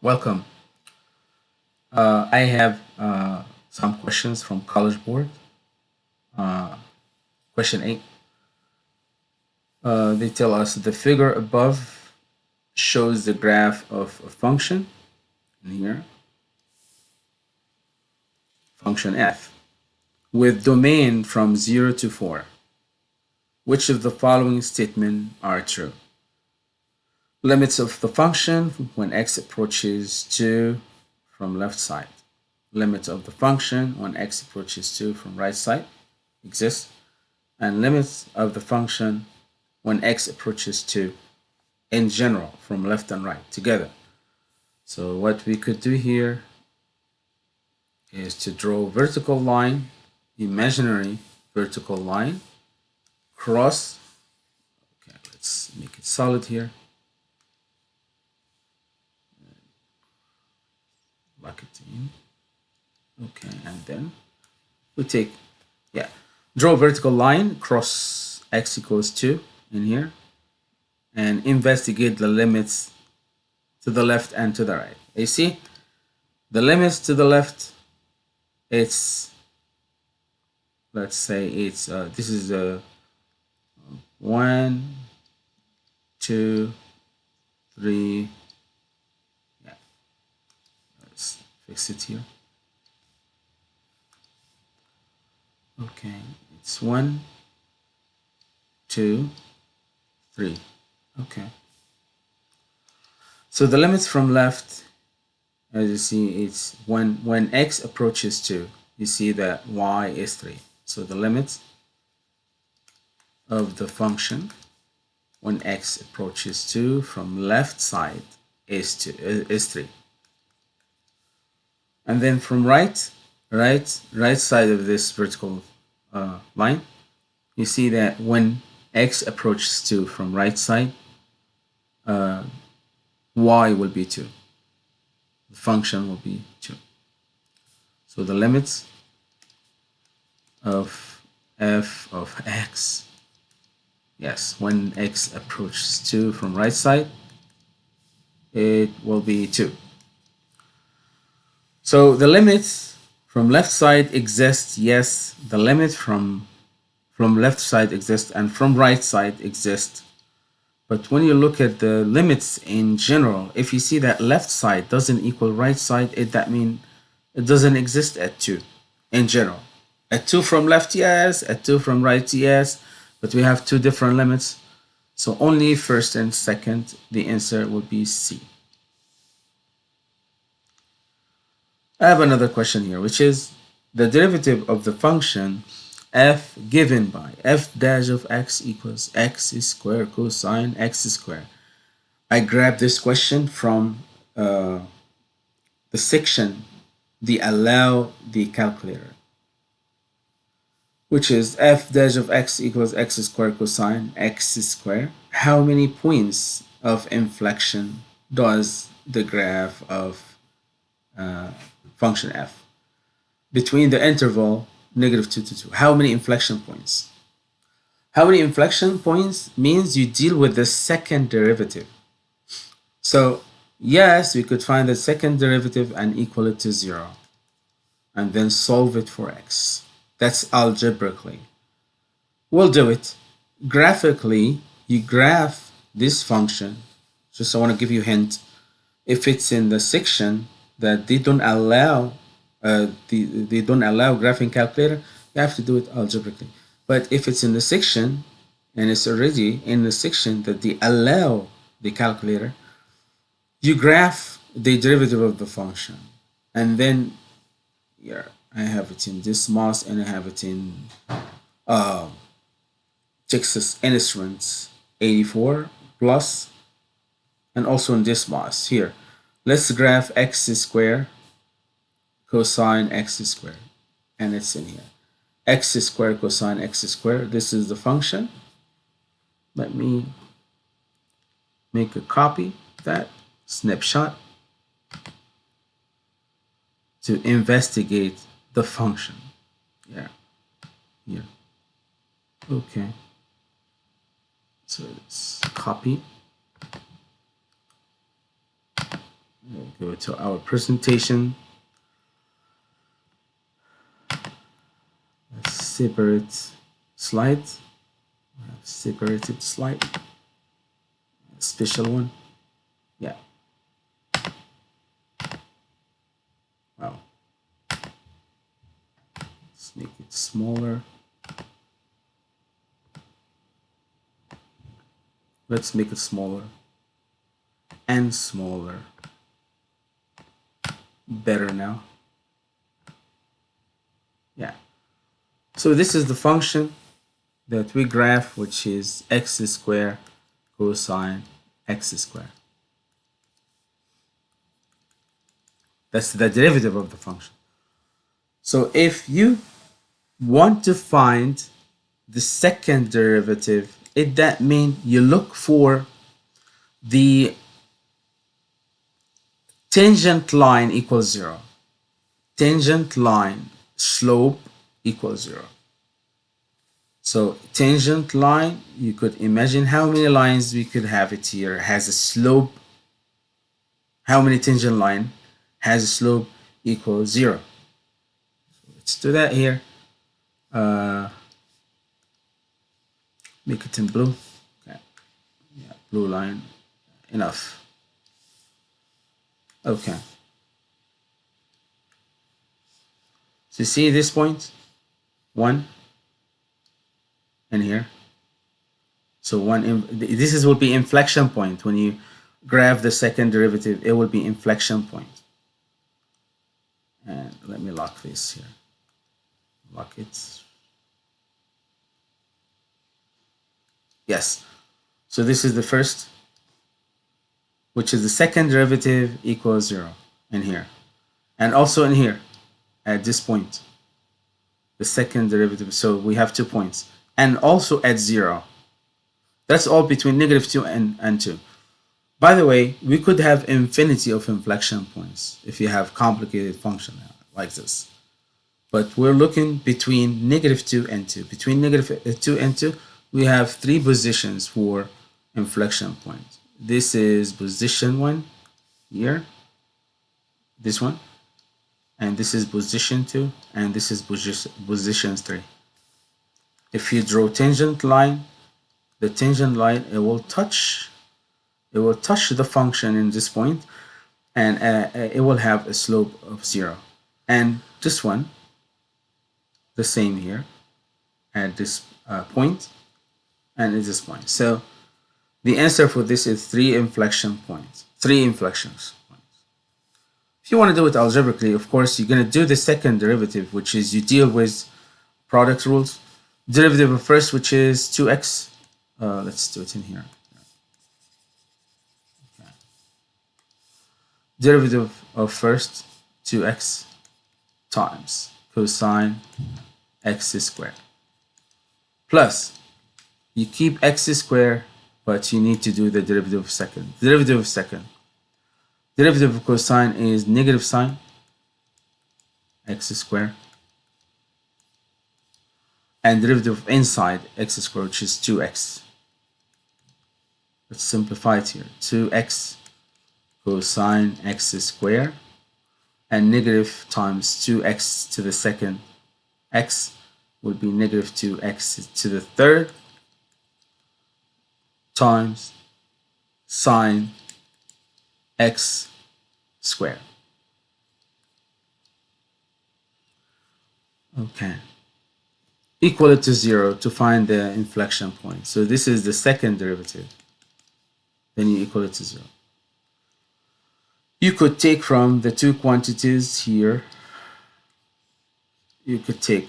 Welcome. Uh, I have uh, some questions from College Board. Uh, question 8. Uh, they tell us the figure above shows the graph of a function in here function f with domain from 0 to 4 which of the following statements are true limits of the function when x approaches 2 from left side limits of the function when x approaches 2 from right side exist and limits of the function when x approaches 2 in general from left and right together. So what we could do here is to draw vertical line, imaginary vertical line, cross, okay, let's make it solid here, okay, and then we take, yeah, draw a vertical line, cross x equals 2 in here, and investigate the limits to the left and to the right. You see, the limits to the left, it's, let's say it's, uh, this is a one, two, three, yeah, let's fix it here. Okay, it's one, two, three. Okay. So the limits from left, as you see, it's when, when x approaches 2, you see that y is 3. So the limits of the function when x approaches 2 from left side is, two, is 3. And then from right, right, right side of this vertical uh, line, you see that when x approaches 2 from right side, uh, y will be 2. The function will be 2. So the limits of f of x, yes, when x approaches 2 from right side, it will be 2. So the limits from left side exist, yes, the limit from from left side exists and from right side exists but when you look at the limits in general, if you see that left side doesn't equal right side, it that means it doesn't exist at 2 in general. At 2 from left, yes. At 2 from right, yes. But we have two different limits. So only first and second, the answer would be C. I have another question here, which is the derivative of the function f given by f dash of x equals x squared cosine x squared. I grabbed this question from uh, the section the allow the calculator which is f dash of x equals x squared cosine x squared. How many points of inflection does the graph of uh, function f between the interval negative 2 to 2. How many inflection points? How many inflection points means you deal with the second derivative. So yes, we could find the second derivative and equal it to 0 and then solve it for x. That's algebraically. We'll do it. Graphically, you graph this function. Just I want to give you a hint. If it's in the section that they don't allow uh, the, they don't allow graphing calculator, you have to do it algebraically. But if it's in the section and it's already in the section that they allow the calculator, you graph the derivative of the function. And then yeah, I have it in Desmos and I have it in uh, Texas Instruments 84 plus and also in Desmos here. Let's graph x squared cosine x squared. And it's in here. x squared cosine x squared. This is the function. Let me make a copy that snapshot to investigate the function. Yeah. Yeah. Okay. So let's copy go to our presentation. A separate slide, separated slide, special one. Yeah. Wow. Let's make it smaller. Let's make it smaller and smaller. Better now. Yeah. So this is the function that we graph, which is x squared cosine x squared. That's the derivative of the function. So if you want to find the second derivative, it that means you look for the tangent line equals zero. Tangent line slope equals zero. So tangent line, you could imagine how many lines we could have it here. has a slope. How many tangent line has a slope equals zero. So let's do that here. Uh, make it in blue. Okay. Yeah, blue line. Enough. Okay. So see this point? One and here. So one, this is will be inflection point. When you graph the second derivative, it will be inflection point. And let me lock this here. Lock it. Yes. So this is the first which is the second derivative equals zero in here. And also in here, at this point, the second derivative. So we have two points. And also at zero. That's all between negative two and, and two. By the way, we could have infinity of inflection points if you have complicated function like this. But we're looking between negative 2 and 2. Between negative uh, 2 and 2, we have three positions for inflection points this is position one here. This one. And this is position two. And this is position three. If you draw tangent line the tangent line it will touch it will touch the function in this point. And uh, uh it will have a slope of zero. And this one the same here at this uh, point. And at this point. So the answer for this is three inflection points, three inflections. If you want to do it algebraically, of course, you're going to do the second derivative, which is you deal with product rules. Derivative of first, which is 2x. Uh, let's do it in here. Okay. Derivative of first, 2x times cosine x squared. Plus, you keep x squared but you need to do the derivative of second. Derivative of second. Derivative of cosine is negative sine x squared. And derivative of inside x squared, which is 2x. Let's simplify it here. 2x cosine x squared and negative times 2x to the second x would be negative 2x to the third times sine x squared. Okay. Equal it to zero to find the inflection point. So this is the second derivative. Then you equal it to zero. You could take from the two quantities here, you could take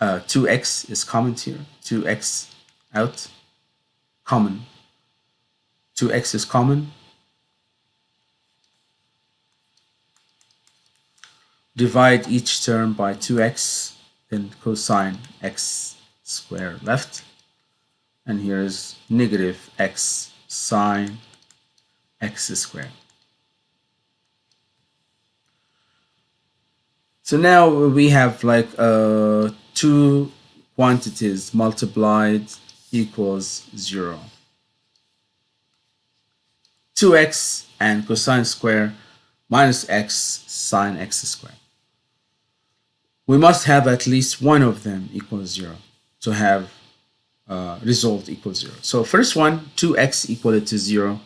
uh, 2x is common here, 2x out, common. 2x is common. Divide each term by 2x, then cosine x squared left. And here is negative x sine x squared. So now we have like uh, two quantities multiplied equals 0. 2x and cosine square minus x sine x squared. We must have at least one of them equals 0 to have uh, result equals 0. So first one, 2x equal to 0.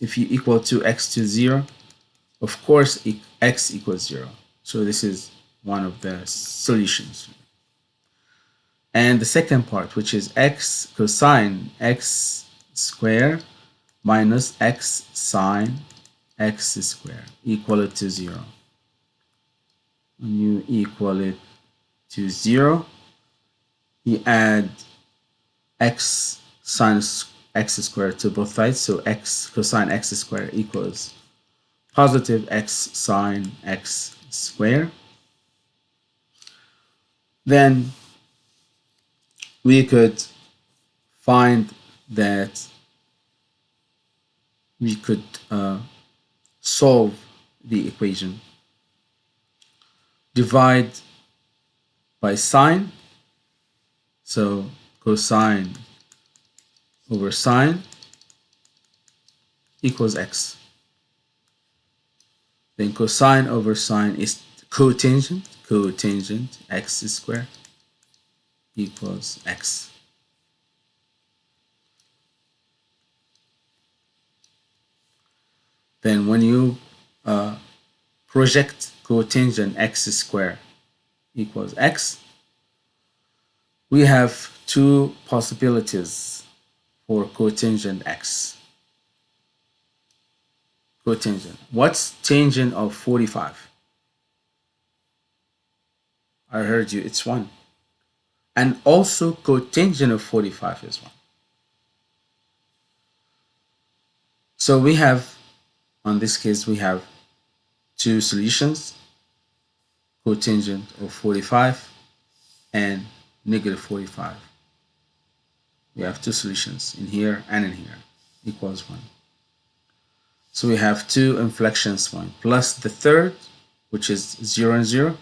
If you equal 2x to 0, of course x equals 0. So this is one of the solutions. And the second part, which is x cosine x square minus x sine x square equal to 0. When you equal it to 0, you add x sine x squared to both sides. So x cosine x squared equals positive x sine x squared. Then we could find that we could uh, solve the equation. Divide by sine. So cosine over sine equals x. Then cosine over sine is cotangent, cotangent x squared equals x. Then when you uh, project cotangent x squared equals x, we have two possibilities for cotangent x. Cotangent. What's tangent of 45? I heard you, it's 1. And also cotangent of 45 is 1. So we have, on this case, we have two solutions, cotangent of 45 and negative 45 we have two solutions in here and in here equals 1. So we have two inflections point plus the third which is 0 and 0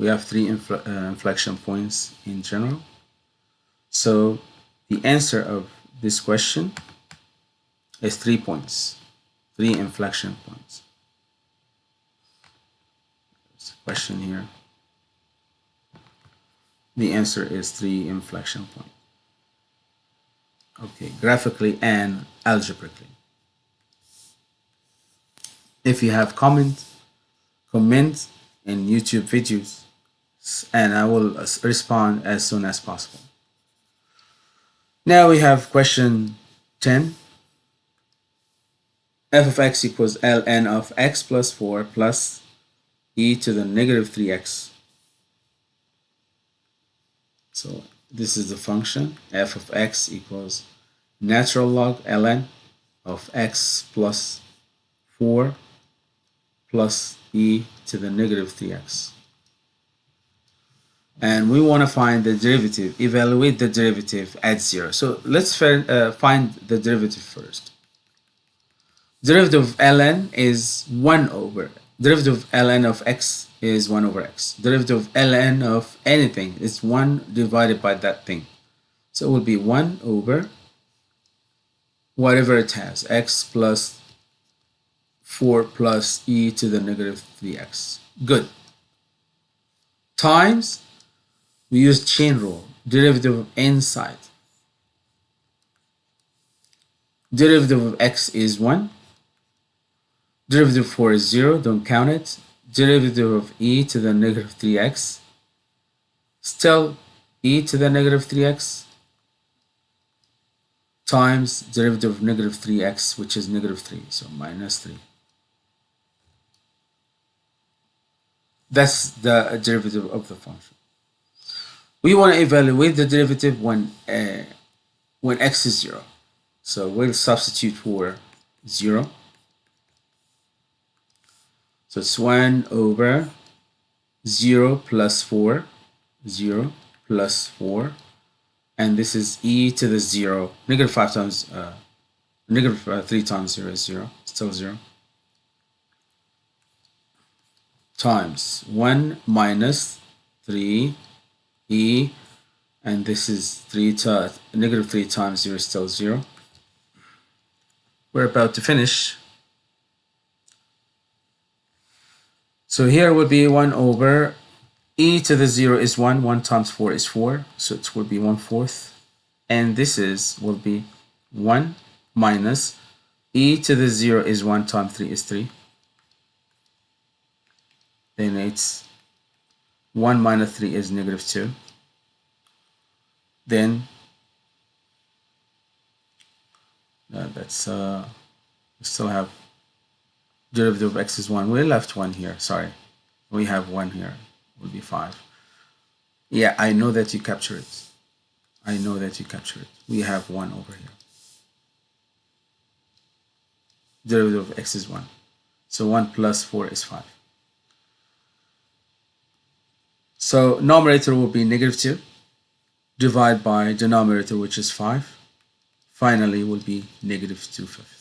we have three infl uh, inflection points in general. So the answer of this question is three points, three inflection points. There's a question here. The answer is three inflection points okay graphically and algebraically if you have comment comment in youtube videos and i will respond as soon as possible. Now we have question 10 f of x equals ln of x plus 4 plus e to the negative 3x so this is the function. F of x equals natural log ln of x plus 4 plus e to the negative 3x. And we want to find the derivative, evaluate the derivative at 0. So let's uh, find the derivative first. Derivative of ln is 1 over. Derivative of ln of x is 1 over x. Derivative of ln of anything is 1 divided by that thing. So it will be 1 over whatever it has, x plus 4 plus e to the negative 3x. Good. Times, we use chain rule, derivative of inside. Derivative of x is 1. Derivative of 4 is 0, don't count it derivative of e to the negative 3x still e to the negative 3x times derivative of negative 3x which is negative 3 so minus 3 that's the derivative of the function we want to evaluate the derivative when uh, when x is 0 so we'll substitute for 0 so it's 1 over 0 plus 4, 0 plus 4, and this is e to the 0, negative 5 times, uh, negative, uh, 3 times 0 is 0, still 0, times 1 minus 3 e, and this is 3 to, negative 3 times 0 is still 0. We're about to finish So here would be 1 over e to the 0 is 1, 1 times 4 is 4, so it will be 1 fourth. And this is will be 1 minus e to the 0 is 1 times 3 is 3. Then it's 1 minus 3 is negative 2. Then uh, that's uh, we still have derivative of x is 1. We left 1 here, sorry. We have 1 here, will be 5. Yeah, I know that you capture it. I know that you capture it. We have 1 over here. Derivative of x is 1. So 1 plus 4 is 5. So numerator will be negative 2. Divide by denominator, which is 5. Finally, will be negative 2 fifths.